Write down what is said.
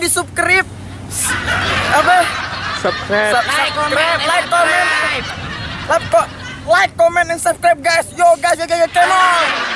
di subscribe. Apa? Subscribe. Like, comment like comment. like, comment like comment and subscribe guys. Yo guys yo guys, yo, guys.